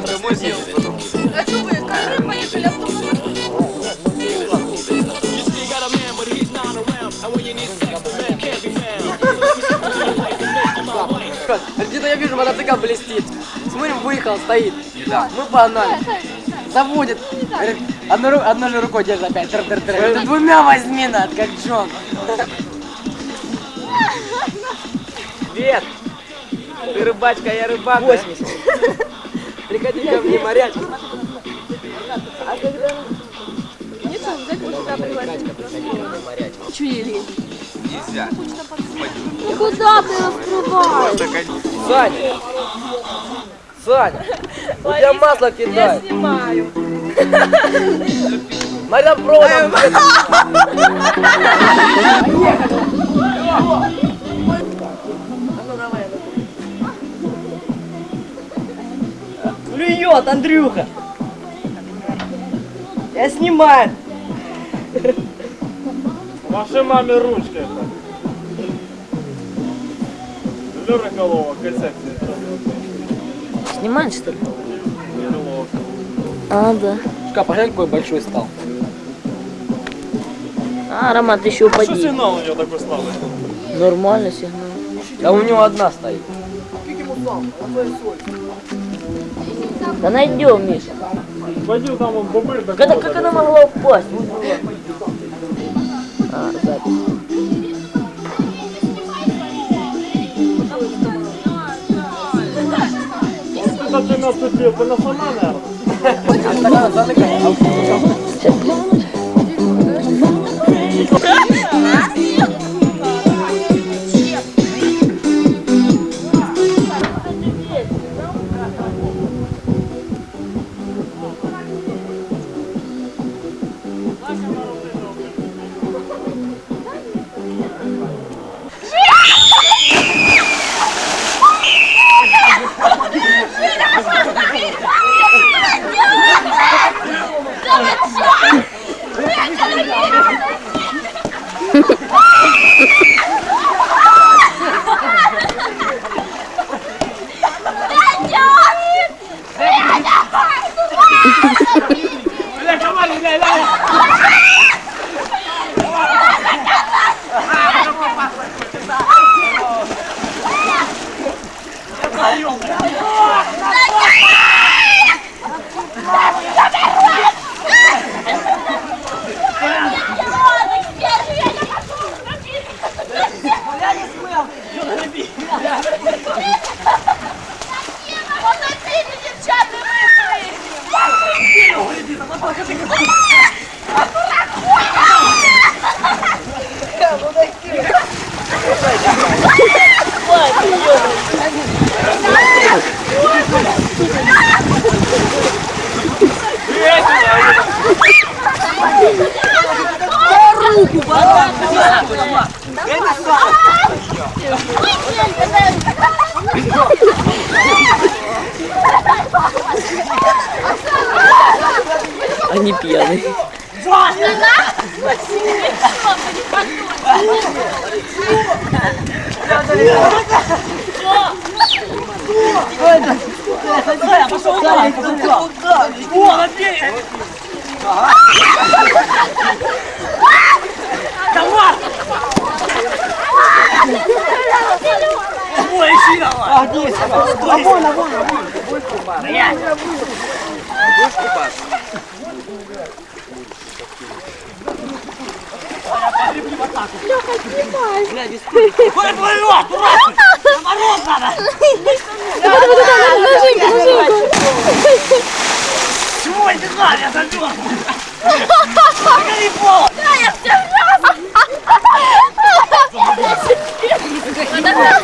да, ты предлагаешь домой съездить потом. А что вы, как вы поехали автобусом? Где-то я вижу, мотоцикл блестит. Смотрим, выехал, стоит. Да. Мы погнали. Заводит. Говорит, одной, одной же рукой держит опять. Тр -тр -тр. Ты двумя возьми, над, как Джон. Привет! Ты рыбачка, я рыбак. 80. Приходи ко мне, морячка. Ничего, взять вот сюда пригласить. Чё ели? Нельзя. Куда ты раскрываешь? Саня! Саня! У тебя масло кидает. снимаю. Смотри, там проводом. Клюет, Андрюха! Я снимаю! Маши маме ручкой. Лёра голова, концепция. Снимаешь, что ли? А, да. Шка, посмотри, какой большой стал. А, Роман, ты еще Что упади. сигнал у него такой слабый? Нормально сигнал. Да у него одна стоит. Да найдем, Миша. Пойди там он такой. Когда, как она могла упасть? А, запись. Это ты наступил, ты на сама, наверное. Они пьяные. Ой, блин. Да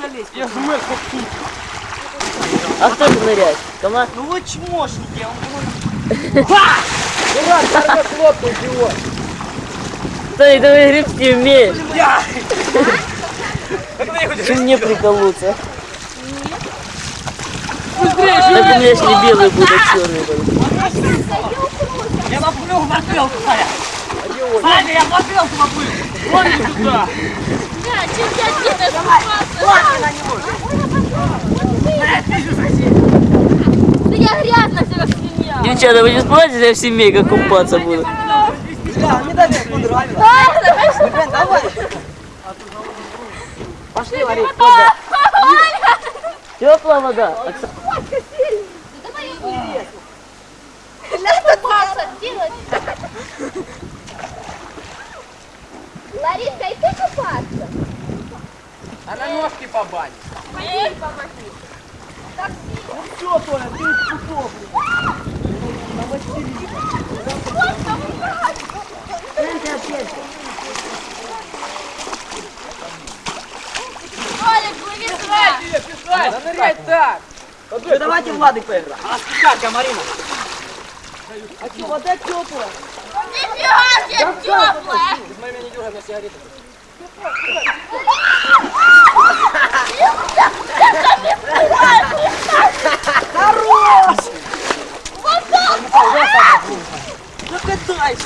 залезть? Я жмер как тут. А кто же нырять? Команд? Ну вот чмошники, он Дурак, сорвет лодку, идиот. Ты давай гребсти умеешь. Я! Ты мне приколоться. Быстрее, Так у меня если белый будет, а черный будет. Я в бутылку, Саня. Саня, я бутылку поплыл. Вон сюда. Да, я тебе купаться? на него. Блядь, ты же соседи. Да я грязно все как свинья. Девчата, вы не сплатите, я в семейках купаться буду. Бля, мне даже понравилось. Давай, Блин, давай. Пошли. Теплая вода. Окса- Надо купаться делать. Лариска, и ты купаться? А на ножки по бане. Помоги, помоги. Все, Толя, ты путов. Олег, плыви сюда. Да нырять так. Вы давайте Влады поиграем. А спускайся, Марина. А что, вода теплая? Нифига себе теплая. Без моего не дюга на сигареты. Ну катайся.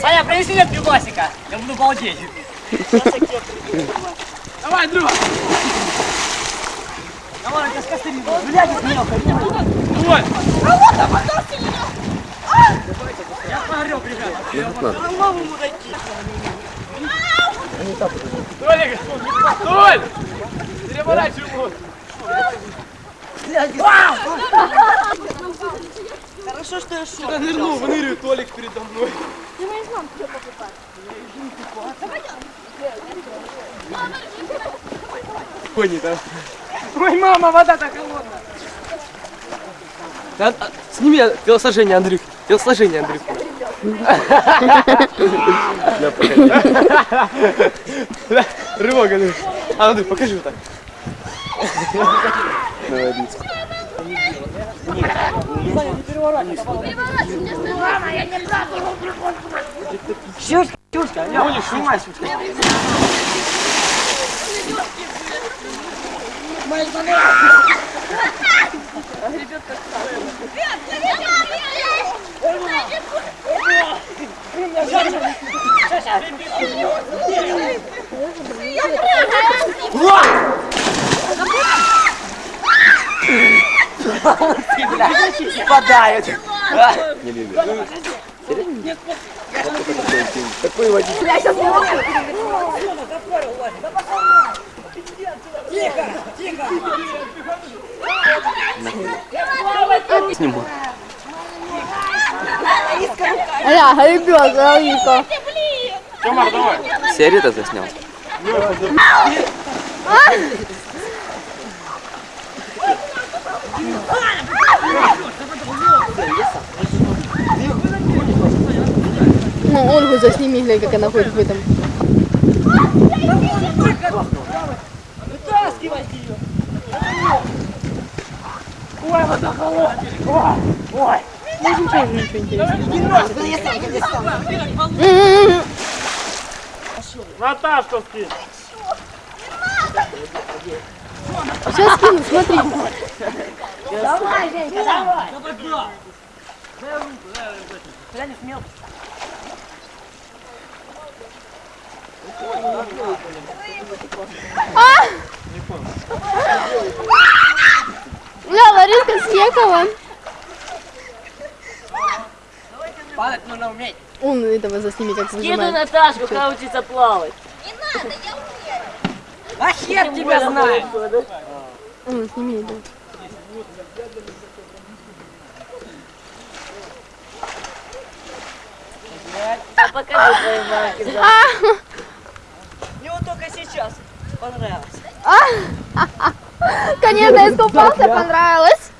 Саня, принеси мне пивасика. Я буду балдеть. Давай, друг. Давай, я с костыми. Блядь, мелко. Давай. Я погреб, ребята. Голову мудаки. Толик, Толь! Переворачивай его. Хорошо, что я шел. Я нырнул, выныривает Толик передо мной. Пони, да? Ой, мама, вода так холодная. А, сними телосложение, Андрюх. Телосложение, Андрюх. Да, Рывок, Андрюх. А, Андрюх, покажи вот так. Сюшка, сюшка, Лёва, снимай, сюшка. Спадают. Ля, ребят, Лариска. Тёмар, давай. Сигареты заснял. Ну, Ольгу засними, глянь, как она ходит в этом. Можем тоже ничего интересного. М-м-м. Наташка скинь. Сейчас скину, смотри. Ля, Лариска съехала. Падать нужно уметь. Он этого засними, как выжимает. Наташку, как учиться плавать. А хер тебя знает. Он, сними это. А покажи твои марки. А, Конечно, искупался, понравилось.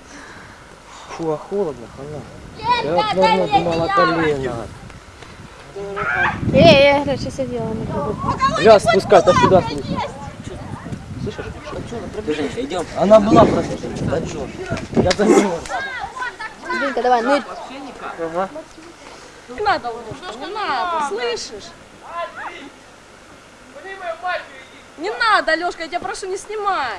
Фу, а холодно, понятно. Я давно думала колено. Эй, я раньше сидела на кругу. Спускай, а сюда спускай. Идем. Она была просто. Да чё? Я замерз. Динка, давай, нырь. Ага. Не надо, Лунушка, надо, слышишь? Не надо, Лешка, я тебя прошу, не снимай.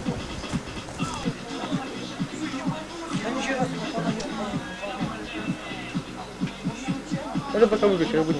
Это пока выключи, я буду.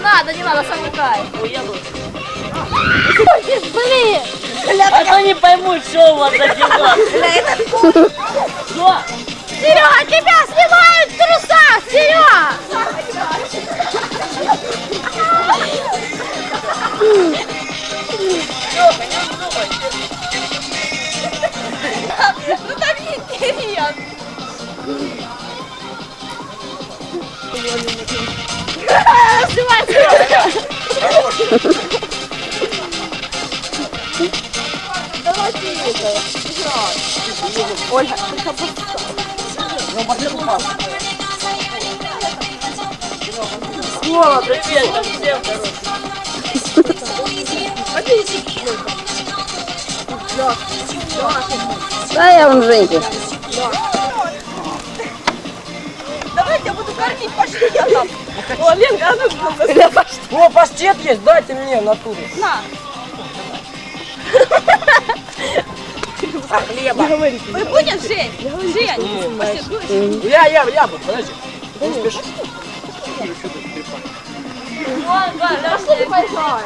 надо, не надо, сам я лучше. Блин! А то не поймут, что у вас за дела. Что? Серега, тебя снимают в трусах, Серега! Ну так неинтересно. Снимай, Серега! О, привет, там всем короче. Да, я вам Женьке. Кормить паштетом. О, Ленка, а ну паштет. О, паштет есть, дайте мне в натуре. На. А хлеба? Вы будешь, Жень? Жень, паштет будешь? Я, я, я буду, подожди. Не спеши. Вон, да, Пошли ты поиграем.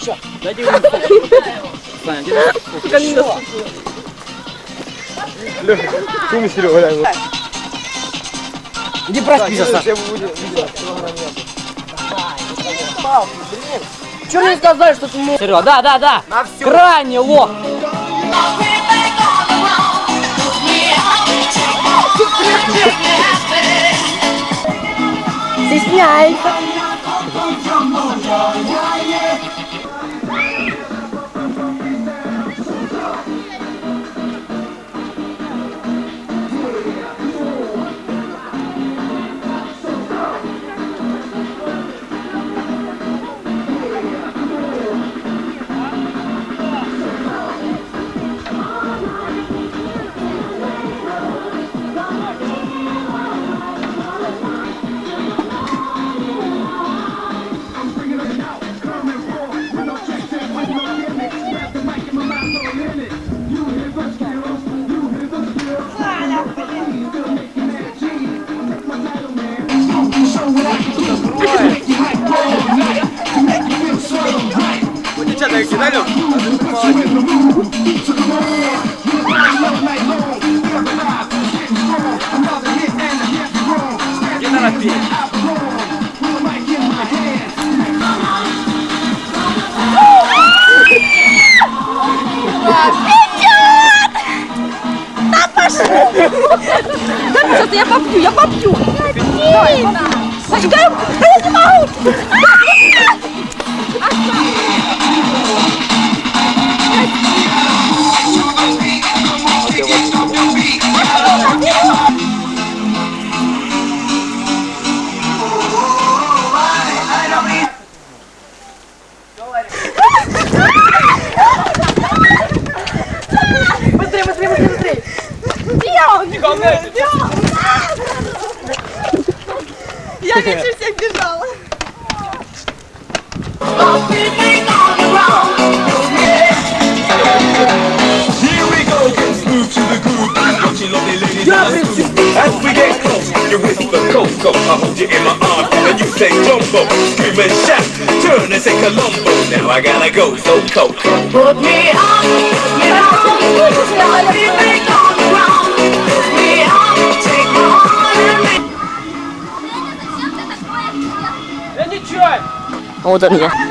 Все, Дайте ему. Саня, где Кум Серега, реально. Иди проспись, Саша. Чего не сказали, что ты мог? Серега, да, да, да. На все. Крайне лох. Правильно? Не торопись. Да, пожалуйста, я попью, я попью. Катина! Я не могу. А! Coco. I hold you in my arms and you say Jumbo. Scream and shout, turn and say Columbo. Now I gotta go, so Coco. Put me on, put me on, let me make on the ground. Put me on, take my heart and make Я ничего. Вот он я.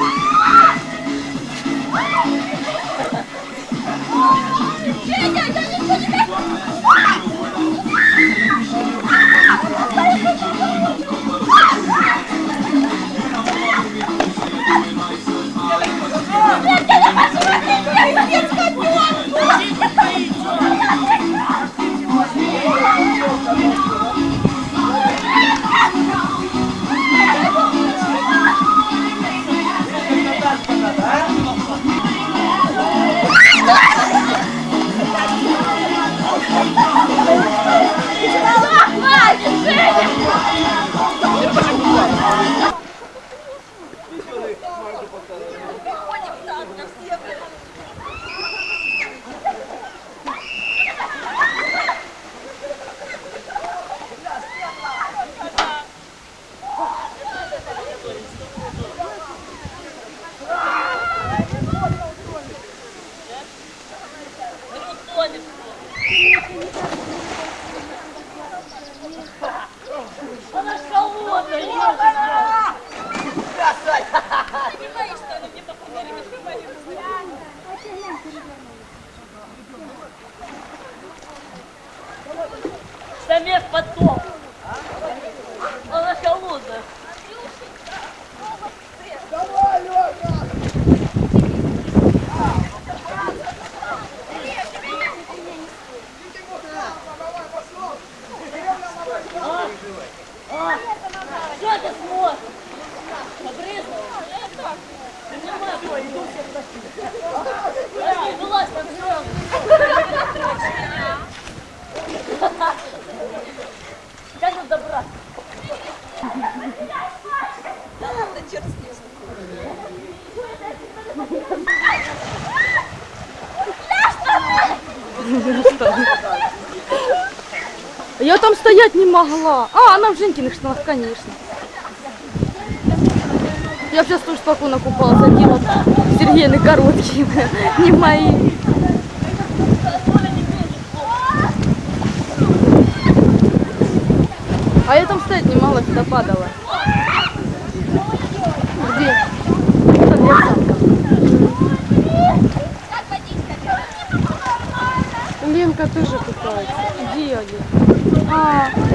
Я там стоять не могла. А, она в Женькиных штанах, конечно. Я сейчас тоже спокойно купалась, одела Сергеины короткие, не мои. А я там стоять не могла, сюда падала. Где? Там я Ленка тоже купается. Где они? 啊